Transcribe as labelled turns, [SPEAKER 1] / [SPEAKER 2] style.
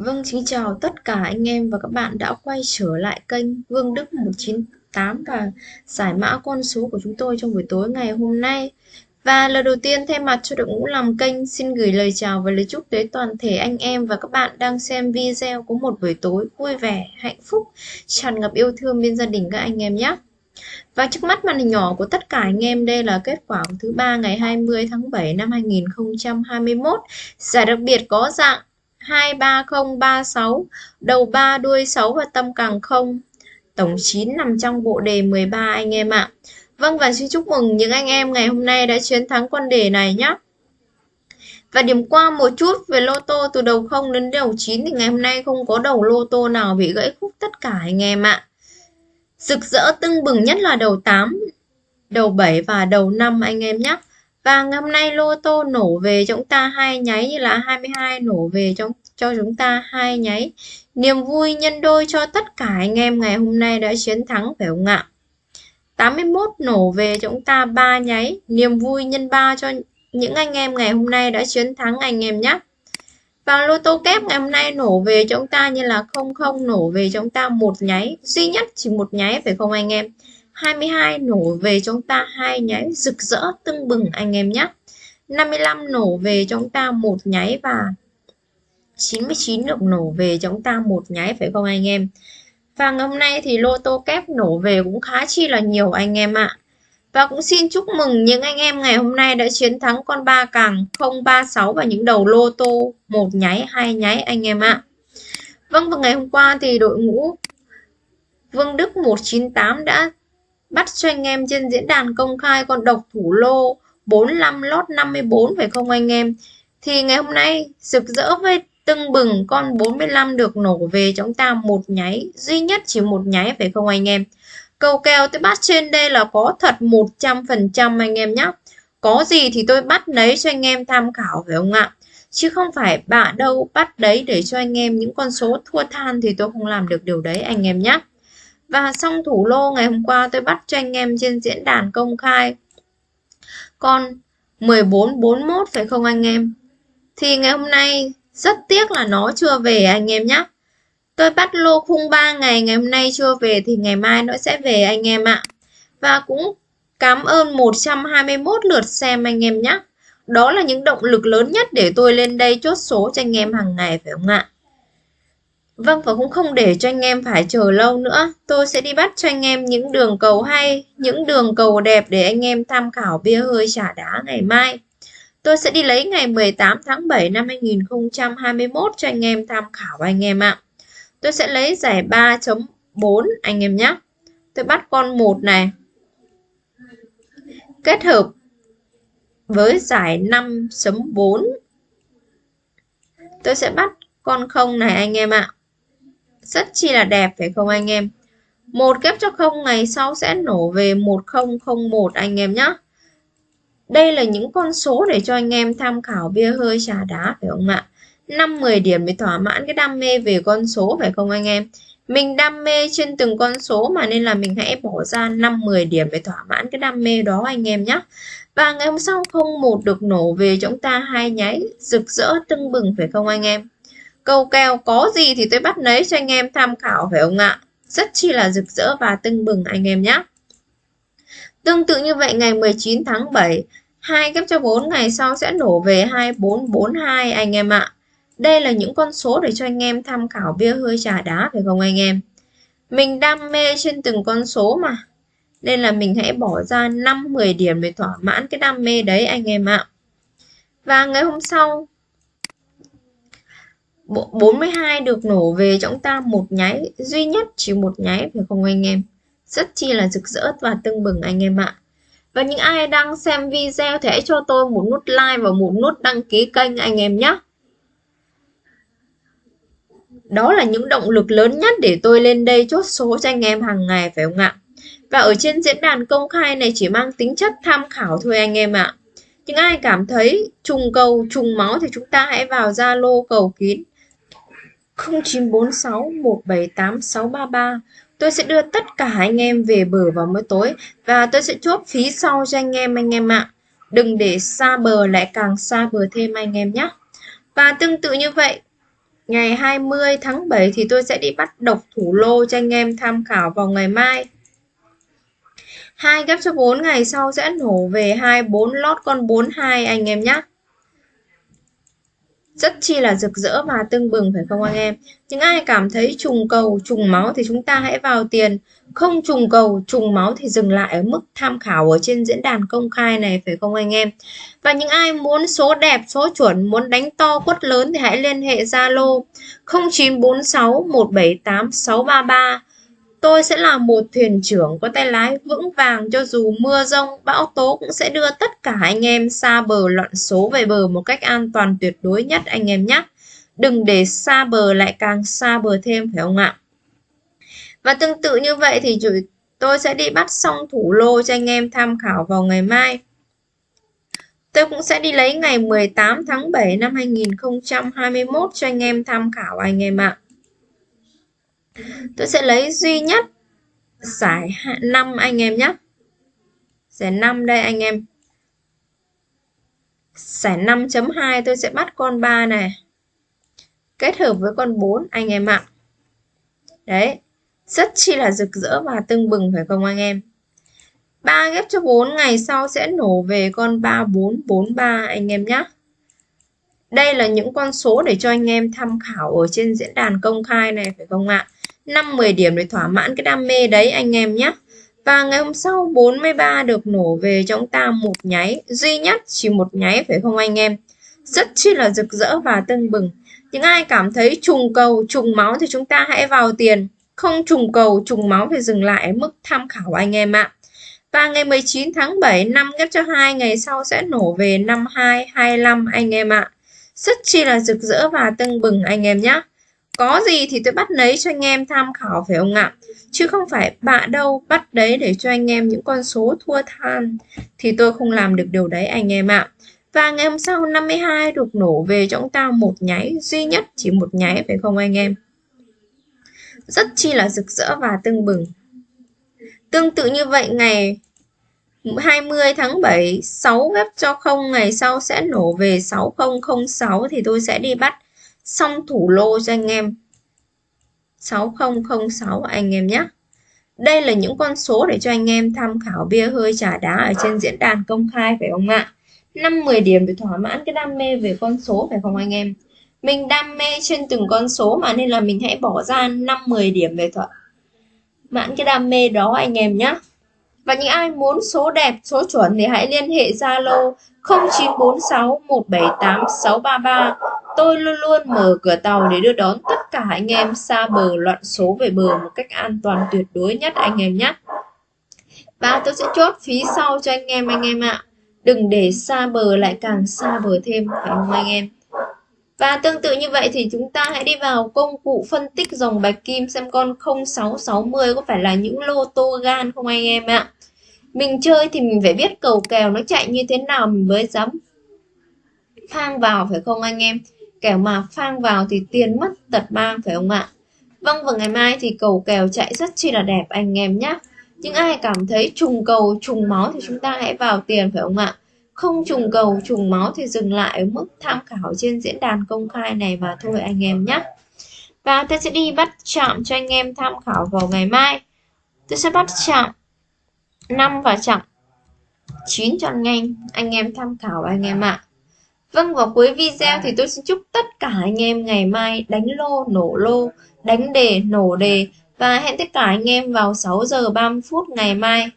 [SPEAKER 1] Vâng, xin chào tất cả anh em và các bạn đã quay trở lại kênh Vương Đức 198 và giải mã con số của chúng tôi trong buổi tối ngày hôm nay. Và lần đầu tiên thay mặt cho đội ngũ làm kênh xin gửi lời chào và lời chúc tới toàn thể anh em và các bạn đang xem video có một buổi tối vui vẻ, hạnh phúc, tràn ngập yêu thương bên gia đình các anh em nhé. Và trước mắt màn hình nhỏ của tất cả anh em đây là kết quả của thứ ba ngày 20 tháng 7 năm 2021. Giải đặc biệt có dạng 23036, đầu 3 đuôi 6 và tâm càng 0. Tổng 9 nằm trong bộ đề 13 anh em ạ. Vâng và xin chúc mừng những anh em ngày hôm nay đã chiến thắng con đề này nhé. Và điểm qua một chút về lô tô từ đầu 0 đến đầu 9 thì ngày hôm nay không có đầu lô tô nào bị gãy khúc tất cả anh em ạ. Rực rỡ tưng bừng nhất là đầu 8, đầu 7 và đầu 5 anh em nhé. Và ngày hôm nay lô tô nổ về cho chúng ta hai nháy như là 22 nổ về cho, cho chúng ta hai nháy. Niềm vui nhân đôi cho tất cả anh em ngày hôm nay đã chiến thắng phải không ạ? 81 nổ về cho chúng ta ba nháy. Niềm vui nhân 3 cho những anh em ngày hôm nay đã chiến thắng anh em nhé. Và lô tô kép ngày hôm nay nổ về cho chúng ta như là 00 nổ về cho chúng ta một nháy, duy nhất chỉ một nháy phải không anh em? 22 nổ về chúng ta hai nháy rực rỡ tưng bừng anh em nhé. 55 nổ về chúng ta một nháy và 99 được nổ về chúng ta một nháy, phải không anh em? Và ngày hôm nay thì lô tô kép nổ về cũng khá chi là nhiều anh em ạ. Và cũng xin chúc mừng những anh em ngày hôm nay đã chiến thắng con ba càng 036 và những đầu lô tô một nháy, hai nháy anh em ạ. Vâng và ngày hôm qua thì đội ngũ Vương Đức 198 đã bắt cho anh em trên diễn đàn công khai con độc thủ lô 45 lót 54 phải không anh em? Thì ngày hôm nay rực rỡ với tưng bừng con 45 được nổ về chúng ta một nháy, duy nhất chỉ một nháy phải không anh em? Cầu kèo tôi bắt trên đây là có thật 100% anh em nhé có gì thì tôi bắt lấy cho anh em tham khảo phải không ạ? Chứ không phải bạ đâu bắt đấy để cho anh em những con số thua than thì tôi không làm được điều đấy anh em nhé và xong thủ lô ngày hôm qua tôi bắt cho anh em trên diễn đàn công khai con 1441 phải không anh em? Thì ngày hôm nay rất tiếc là nó chưa về à anh em nhé. Tôi bắt lô khung 3 ngày, ngày hôm nay chưa về thì ngày mai nó sẽ về anh em ạ. Và cũng cảm ơn 121 lượt xem anh em nhé. Đó là những động lực lớn nhất để tôi lên đây chốt số cho anh em hàng ngày phải không ạ? Vâng và cũng không để cho anh em phải chờ lâu nữa. Tôi sẽ đi bắt cho anh em những đường cầu hay, những đường cầu đẹp để anh em tham khảo bia hơi trả đá ngày mai. Tôi sẽ đi lấy ngày 18 tháng 7 năm 2021 cho anh em tham khảo anh em ạ. Tôi sẽ lấy giải 3.4 anh em nhé. Tôi bắt con 1 này. Kết hợp với giải 5.4. Tôi sẽ bắt con không này anh em ạ rất chi là đẹp, phải không anh em? Một kép cho không, ngày sau sẽ nổ về 1001 anh em nhé đây là những con số để cho anh em tham khảo bia hơi trà đá, phải không ạ? 5-10 điểm để thỏa mãn cái đam mê về con số, phải không anh em? Mình đam mê trên từng con số mà nên là mình hãy bỏ ra 5-10 điểm để thỏa mãn cái đam mê đó, anh em nhé và ngày hôm sau không một được nổ về, chúng ta hai nháy rực rỡ tưng bừng, phải không anh em? Câu kèo có gì thì tôi bắt lấy cho anh em tham khảo phải không ạ? Rất chi là rực rỡ và tưng bừng anh em nhé. Tương tự như vậy ngày 19 tháng 7, hai ghép cho 4 ngày sau sẽ nổ về 2442 anh em ạ. Đây là những con số để cho anh em tham khảo bia hơi trà đá phải không anh em? Mình đam mê trên từng con số mà. Nên là mình hãy bỏ ra 5-10 điểm để thỏa mãn cái đam mê đấy anh em ạ. Và ngày hôm sau 42 được nổ về cho chúng ta một nháy, duy nhất chỉ một nháy, phải không anh em? Rất chi là rực rỡ và tưng bừng anh em ạ. Và những ai đang xem video thì hãy cho tôi một nút like và một nút đăng ký kênh anh em nhé. Đó là những động lực lớn nhất để tôi lên đây chốt số cho anh em hàng ngày, phải không ạ? Và ở trên diễn đàn công khai này chỉ mang tính chất tham khảo thôi anh em ạ. Những ai cảm thấy trùng cầu, trùng máu thì chúng ta hãy vào Zalo cầu kín. 0946 178 633 Tôi sẽ đưa tất cả anh em về bờ vào mỗi tối và tôi sẽ chốt phí sau cho anh em anh em ạ. Đừng để xa bờ lại càng xa bờ thêm anh em nhé. Và tương tự như vậy, ngày 20 tháng 7 thì tôi sẽ đi bắt độc thủ lô cho anh em tham khảo vào ngày mai. Hai ghép cho 4 ngày sau sẽ nổ về 24 lót con 42 anh em nhé rất chi là rực rỡ và tưng bừng, phải không anh em? Những ai cảm thấy trùng cầu, trùng máu thì chúng ta hãy vào tiền. Không trùng cầu, trùng máu thì dừng lại ở mức tham khảo ở trên diễn đàn công khai này, phải không anh em? Và những ai muốn số đẹp, số chuẩn, muốn đánh to quất lớn thì hãy liên hệ Zalo 0946 178 633 Tôi sẽ là một thuyền trưởng có tay lái vững vàng cho dù mưa rông, bão tố cũng sẽ đưa tất cả anh em xa bờ loạn số về bờ một cách an toàn tuyệt đối nhất anh em nhé. Đừng để xa bờ lại càng xa bờ thêm phải không ạ? Và tương tự như vậy thì tôi sẽ đi bắt xong thủ lô cho anh em tham khảo vào ngày mai. Tôi cũng sẽ đi lấy ngày 18 tháng 7 năm 2021 cho anh em tham khảo anh em ạ tôi sẽ lấy duy nhất. Giải 5 anh em nhé. Giải 5 đây anh em. Giải 5.2 tôi sẽ bắt con 3 này. Kết hợp với con 4 anh em ạ. Đấy, rất chi là rực rỡ và tưng bừng phải không anh em? 3 ghép cho 4 ngày sau sẽ nổ về con 3443 anh em nhé. Đây là những con số để cho anh em tham khảo ở trên diễn đàn công khai này, phải không ạ? 5-10 điểm để thỏa mãn cái đam mê đấy anh em nhé. Và ngày hôm sau 43 được nổ về cho chúng ta một nháy, duy nhất chỉ một nháy phải không anh em? Rất chi là rực rỡ và tưng bừng. Những ai cảm thấy trùng cầu, trùng máu thì chúng ta hãy vào tiền. Không trùng cầu, trùng máu thì dừng lại mức tham khảo anh em ạ. Và ngày 19 tháng 7 năm ghép cho hai ngày sau sẽ nổ về 52, 25 anh em ạ. Rất chi là rực rỡ và tưng bừng anh em nhé. Có gì thì tôi bắt lấy cho anh em tham khảo phải không ạ? Chứ không phải bạ đâu bắt đấy để cho anh em những con số thua than thì tôi không làm được điều đấy anh em ạ. Và ngày hôm sau 52 được nổ về cho chúng ta một nháy, duy nhất chỉ một nháy phải không anh em? Rất chi là rực rỡ và tưng bừng. Tương tự như vậy, ngày 20 tháng 7 6 ghép cho không, ngày sau sẽ nổ về 6006 thì tôi sẽ đi bắt xong thủ lô cho anh em 6006 anh em nhé. Đây là những con số để cho anh em tham khảo bia hơi trà đá ở trên diễn đàn công khai phải không ạ? 5-10 điểm để thỏa mãn cái đam mê về con số phải không anh em? Mình đam mê trên từng con số mà nên là mình hãy bỏ ra 5-10 điểm để thỏa mãn cái đam mê đó anh em nhé. Và những ai muốn số đẹp, số chuẩn thì hãy liên hệ Zalo 0946 178 633 Tôi luôn luôn mở cửa tàu để đưa đón tất cả anh em xa bờ loạn số về bờ một cách an toàn tuyệt đối nhất anh em nhé. Và tôi sẽ chốt phí sau cho anh em anh em ạ. Đừng để xa bờ lại càng xa bờ thêm, phải không anh em? Và tương tự như vậy thì chúng ta hãy đi vào công cụ phân tích dòng bạch kim xem con 0660 có phải là những lô tô gan không anh em ạ. Mình chơi thì mình phải biết cầu kèo nó chạy như thế nào mình mới dám phang vào, phải không anh em? kẻo mà phang vào thì tiền mất tật mang, phải không ạ? Vâng và ngày mai thì cầu kèo chạy rất chi là đẹp anh em nhé những ai cảm thấy trùng cầu, trùng máu thì chúng ta hãy vào tiền, phải không ạ? Không trùng cầu, trùng máu thì dừng lại ở mức tham khảo trên diễn đàn công khai này mà thôi anh em nhé và tôi sẽ đi bắt chạm cho anh em tham khảo vào ngày mai. Tôi sẽ bắt chạm 5 và chạm 9 chọn nhanh anh em tham khảo anh em ạ. Vâng, vào cuối video thì tôi xin chúc tất cả anh em ngày mai đánh lô, nổ lô, đánh đề, nổ đề. Và hẹn tất cả anh em vào 6 giờ 30 phút ngày mai.